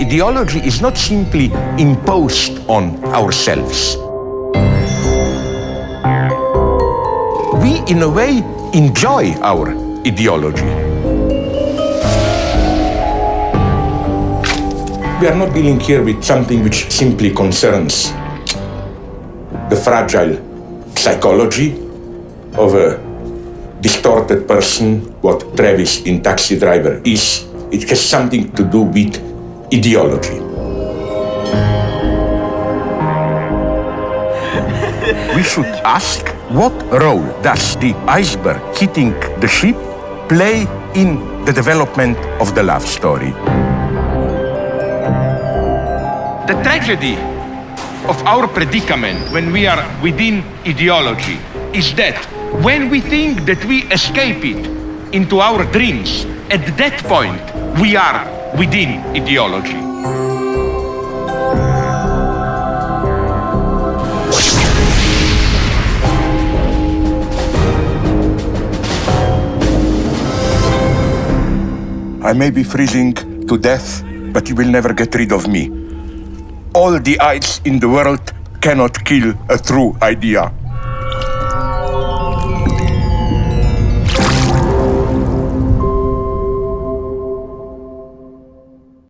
Ideology is not simply imposed on ourselves. We, in a way, enjoy our ideology. We are not dealing here with something which simply concerns the fragile psychology of a distorted person, what Travis in Taxi Driver is. It has something to do with ideology. we should ask what role does the iceberg hitting the ship play in the development of the love story? The tragedy of our predicament when we are within ideology is that when we think that we escape it into our dreams, at that point we are within ideology. I may be freezing to death, but you will never get rid of me. All the ice in the world cannot kill a true idea.